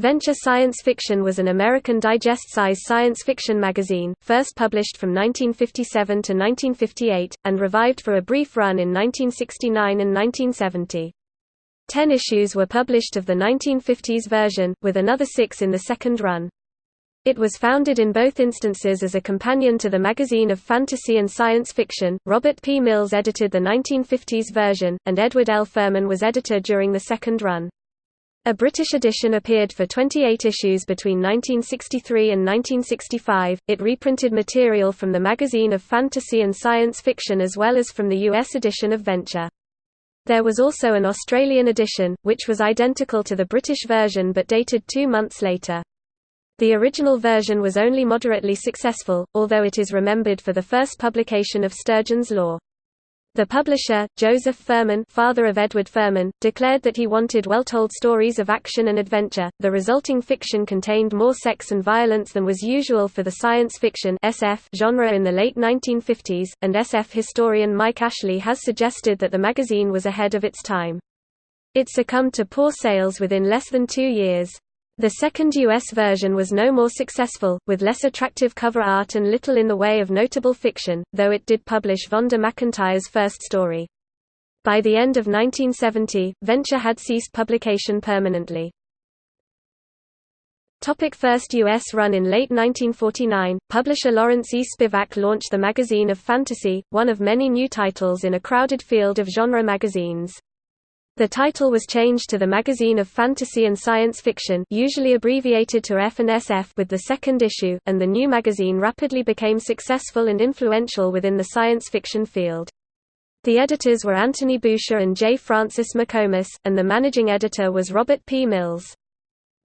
Venture Science Fiction was an American digest-size science fiction magazine, first published from 1957 to 1958, and revived for a brief run in 1969 and 1970. Ten issues were published of the 1950s version, with another six in the second run. It was founded in both instances as a companion to the magazine of fantasy and science fiction. Robert P. Mills edited the 1950s version, and Edward L. Ferman was editor during the second run. A British edition appeared for 28 issues between 1963 and 1965. It reprinted material from the magazine of fantasy and science fiction as well as from the US edition of Venture. There was also an Australian edition, which was identical to the British version but dated two months later. The original version was only moderately successful, although it is remembered for the first publication of Sturgeon's Law. The publisher, Joseph Ferman, father of Edward Ferman, declared that he wanted well-told stories of action and adventure. The resulting fiction contained more sex and violence than was usual for the science fiction (SF) genre in the late 1950s, and SF historian Mike Ashley has suggested that the magazine was ahead of its time. It succumbed to poor sales within less than 2 years. The second US version was no more successful, with less attractive cover art and little in the way of notable fiction, though it did publish Vonda McIntyre's first story. By the end of 1970, Venture had ceased publication permanently. Topic first U.S. run In late 1949, publisher Lawrence E. Spivak launched the magazine of fantasy, one of many new titles in a crowded field of genre magazines. The title was changed to the Magazine of Fantasy and Science Fiction usually abbreviated to F&SF with the second issue, and the new magazine rapidly became successful and influential within the science fiction field. The editors were Anthony Boucher and J. Francis McComas, and the managing editor was Robert P. Mills.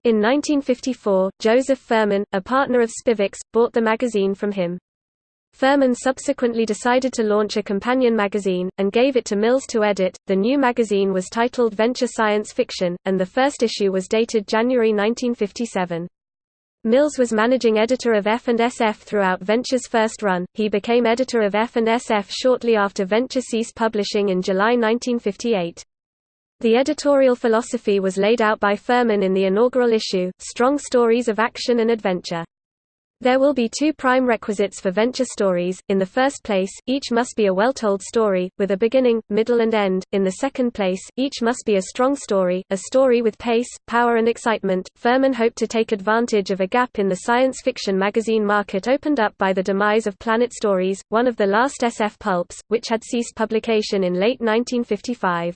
In 1954, Joseph Ferman, a partner of Spivak's, bought the magazine from him. Ferman subsequently decided to launch a companion magazine, and gave it to Mills to edit. The new magazine was titled Venture Science Fiction, and the first issue was dated January 1957. Mills was managing editor of F&SF throughout Venture's first run. He became editor of F&SF shortly after Venture ceased publishing in July 1958. The editorial philosophy was laid out by Ferman in the inaugural issue, Strong Stories of Action and Adventure. There will be two prime requisites for venture stories, in the first place, each must be a well-told story, with a beginning, middle and end, in the second place, each must be a strong story, a story with pace, power and excitement. Ferman hoped to take advantage of a gap in the science fiction magazine market opened up by the demise of Planet Stories, one of the last SF pulps, which had ceased publication in late 1955.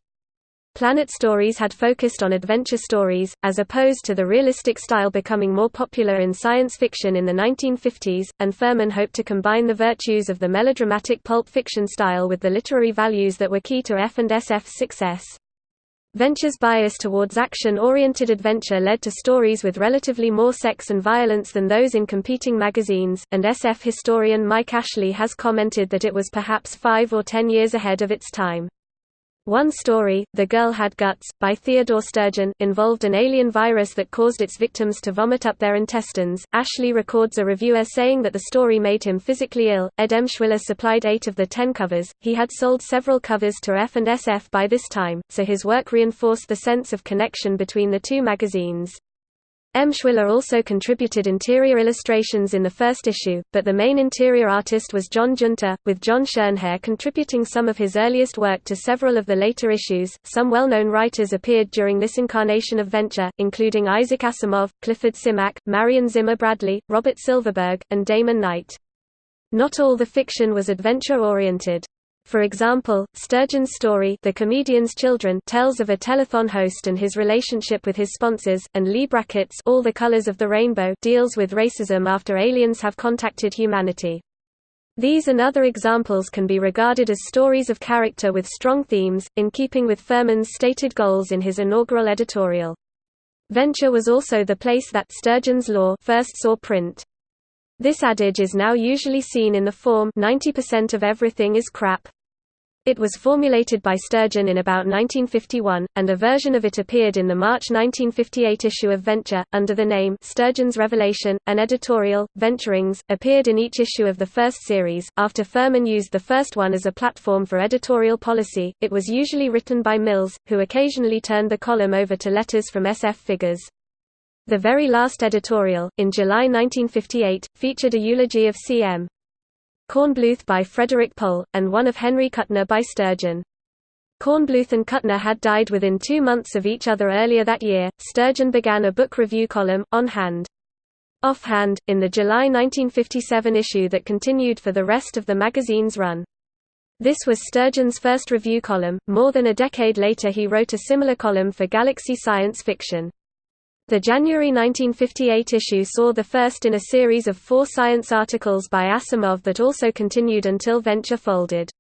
Planet Stories had focused on adventure stories, as opposed to the realistic style becoming more popular in science fiction in the 1950s, and Ferman hoped to combine the virtues of the melodramatic pulp fiction style with the literary values that were key to F&SF's success. Venture's bias towards action-oriented adventure led to stories with relatively more sex and violence than those in competing magazines, and SF historian Mike Ashley has commented that it was perhaps five or ten years ahead of its time. One story, The Girl Had Guts, by Theodore Sturgeon, involved an alien virus that caused its victims to vomit up their intestines. Ashley records a reviewer saying that the story made him physically ill. Ed Emshwiller supplied eight of the ten covers. He had sold several covers to F&SF by this time, so his work reinforced the sense of connection between the two magazines. Emshwiller also contributed interior illustrations in the first issue, but the main interior artist was John Giunta, with John Schoenherr contributing some of his earliest work to several of the later issues. Some well known writers appeared during this incarnation of Venture, including Isaac Asimov, Clifford Simak, Marion Zimmer Bradley, Robert Silverberg, and Damon Knight. Not all the fiction was adventure oriented. For example, Sturgeon's story The Comedian's Children tells of a telethon host and his relationship with his sponsors, and Leigh Brackett's All the Colors of the Rainbow deals with racism after aliens have contacted humanity. These and other examples can be regarded as stories of character with strong themes, in keeping with Ferman's stated goals in his inaugural editorial. Venture was also the place that Sturgeon's Law first saw print. This adage is now usually seen in the form 90% of everything is crap. It was formulated by Sturgeon in about 1951, and a version of it appeared in the March 1958 issue of Venture, under the name Sturgeon's Revelation. An editorial, Venturings, appeared in each issue of the first series. After Ferman used the first one as a platform for editorial policy, it was usually written by Mills, who occasionally turned the column over to letters from SF figures. The very last editorial, in July 1958, featured a eulogy of C.M. Kornbluth by Frederik Pohl, and one of Henry Kuttner by Sturgeon. Kornbluth and Kuttner had died within two months of each other earlier that year. Sturgeon began a book review column, On Hand. Offhand, in the July 1957 issue that continued for the rest of the magazine's run. This was Sturgeon's first review column. More than a decade later, he wrote a similar column for Galaxy Science Fiction. The January 1958 issue saw the first in a series of four science articles by Asimov that also continued until Venture folded.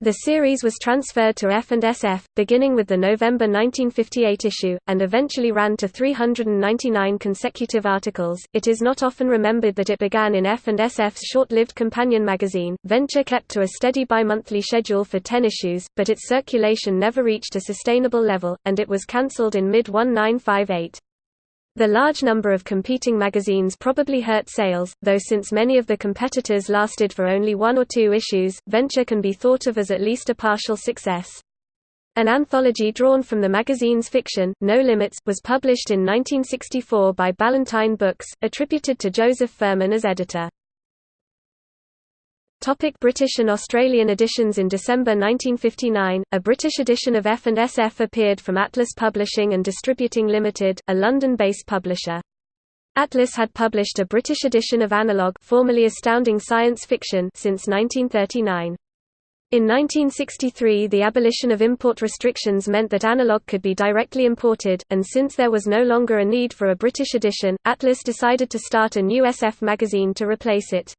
The series was transferred to F&SF, beginning with the November 1958 issue, and eventually ran to 399 consecutive articles. It is not often remembered that it began in F&SF's short-lived companion magazine. Venture kept to a steady bi-monthly schedule for 10 issues, but its circulation never reached a sustainable level, and it was cancelled in mid-1958. The large number of competing magazines probably hurt sales, though since many of the competitors lasted for only one or two issues, Venture can be thought of as at least a partial success. An anthology drawn from the magazine's fiction, No Limits, was published in 1964 by Ballantine Books, attributed to Joseph Ferman as editor. Topic British and Australian editions In December 1959, a British edition of F&SF appeared from Atlas Publishing and Distributing Limited, a London-based publisher. Atlas had published a British edition of Analog formerly Astounding Science Fiction since 1939. In 1963 the abolition of import restrictions meant that Analog could be directly imported, and since there was no longer a need for a British edition, Atlas decided to start a new SF magazine to replace it.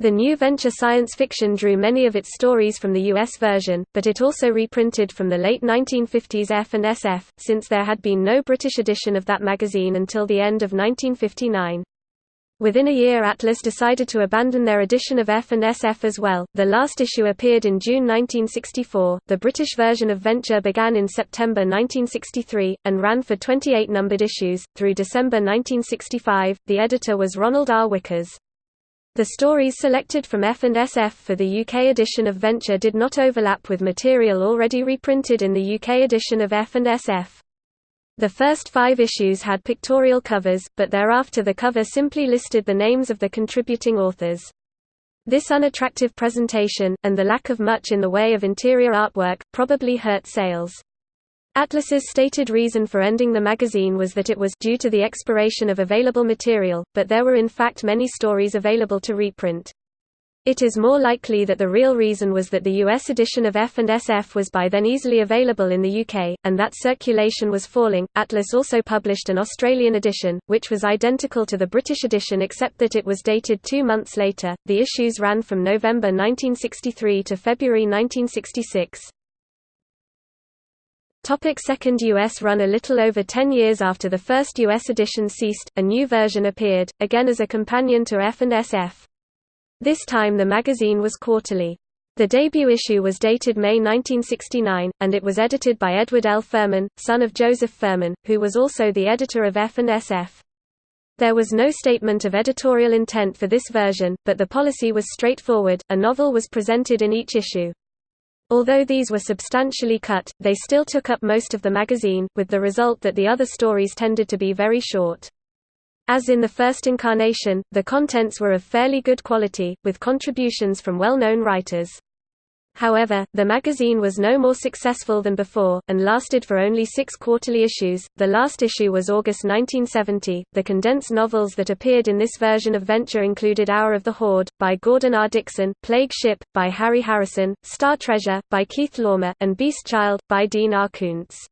The new venture science fiction drew many of its stories from the US version, but it also reprinted from the late 1950s F and SF, since there had been no British edition of that magazine until the end of 1959. Within a year Atlas decided to abandon their edition of F and SF as well. The last issue appeared in June 1964. The British version of Venture began in September 1963 and ran for 28 numbered issues through December 1965. The editor was Ronald R. Wickers. The stories selected from F&SF for the UK edition of Venture did not overlap with material already reprinted in the UK edition of F&SF. The first five issues had pictorial covers, but thereafter the cover simply listed the names of the contributing authors. This unattractive presentation, and the lack of much in the way of interior artwork, probably hurt sales. Atlas's stated reason for ending the magazine was that it was due to the expiration of available material, but there were in fact many stories available to reprint. It is more likely that the real reason was that the US edition of F and SF was by then easily available in the UK, and that circulation was falling. Atlas also published an Australian edition, which was identical to the British edition except that it was dated two months later. The issues ran from November 1963 to February 1966. Topic second U.S. run A little over 10 years after the first U.S. edition ceased, a new version appeared, again as a companion to F and SF. This time the magazine was quarterly. The debut issue was dated May 1969, and it was edited by Edward L. Ferman, son of Joseph Ferman, who was also the editor of F and SF. There was no statement of editorial intent for this version, but the policy was straightforward, a novel was presented in each issue. Although these were substantially cut, they still took up most of the magazine, with the result that the other stories tended to be very short. As in the first incarnation, the contents were of fairly good quality, with contributions from well-known writers. However, the magazine was no more successful than before, and lasted for only six quarterly issues. The last issue was August 1970. The condensed novels that appeared in this version of Venture included Hour of the Horde, by Gordon R. Dickson, Plague Ship, by Harry Harrison, Star Treasure, by Keith Laumer, and Beast Child, by Dean R. Koontz.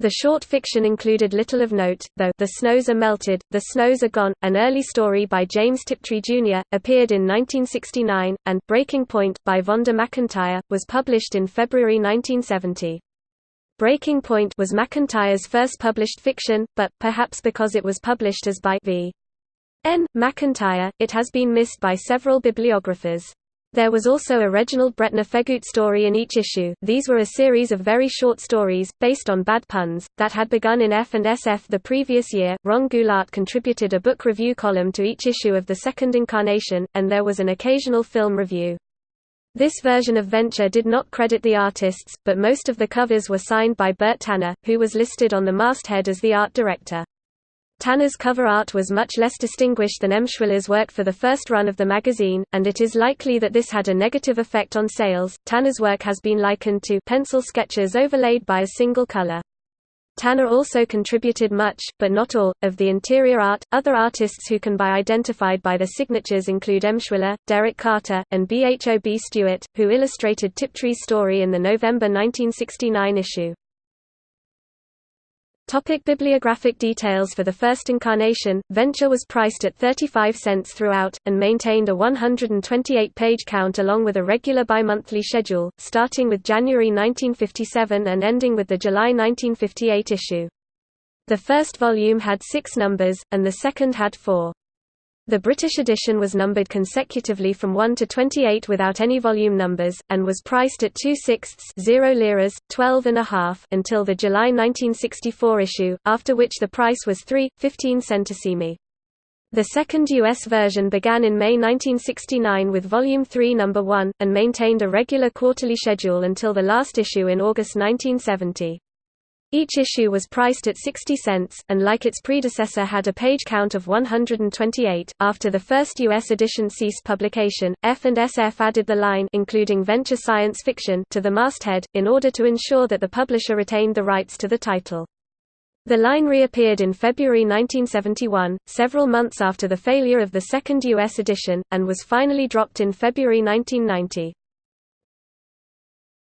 The short fiction included little of note, though The Snows Are Melted, The Snows Are Gone, an early story by James Tiptree Jr., appeared in 1969, and Breaking Point by Vonda McIntyre, was published in February 1970. Breaking Point was McIntyre's first published fiction, but, perhaps because it was published as by V. N. McIntyre, it has been missed by several bibliographers. There was also a Reginald Bretnor Feghoot story in each issue. These were a series of very short stories, based on bad puns, that had begun in F and SF the previous year. Ron Goulart contributed a book review column to each issue of the second incarnation, and there was an occasional film review. This version of Venture did not credit the artists, but most of the covers were signed by Bert Tanner, who was listed on the masthead as the art director. Tanner's cover art was much less distinguished than Emshwiller's work for the first run of the magazine, and it is likely that this had a negative effect on sales. Tanner's work has been likened to pencil sketches overlaid by a single color. Tanner also contributed much, but not all, of the interior art. Other artists who can be identified by their signatures include Emshwiller, Derek Carter, and Bhob Stewart, who illustrated Tiptree's story in the November 1969 issue. Topic bibliographic details For the first incarnation, Venture was priced at 35 cents throughout, and maintained a 128-page count along with a regular bimonthly schedule, starting with January 1957 and ending with the July 1958 issue. The first volume had six numbers, and the second had four. The British edition was numbered consecutively from 1 to 28 without any volume numbers, and was priced at 2 sixths 0 liras, 12 and a half until the July 1964 issue, after which the price was 3, 15 centesimi. The second U.S. version began in May 1969 with Volume 3 No. 1, and maintained a regular quarterly schedule until the last issue in August 1970. Each issue was priced at 60 cents, and like its predecessor had a page count of 128. After the first U.S. edition ceased publication, F&SF added the line including Venture Science Fiction to the masthead, in order to ensure that the publisher retained the rights to the title. The line reappeared in February 1971, several months after the failure of the second U.S. edition, and was finally dropped in February 1990.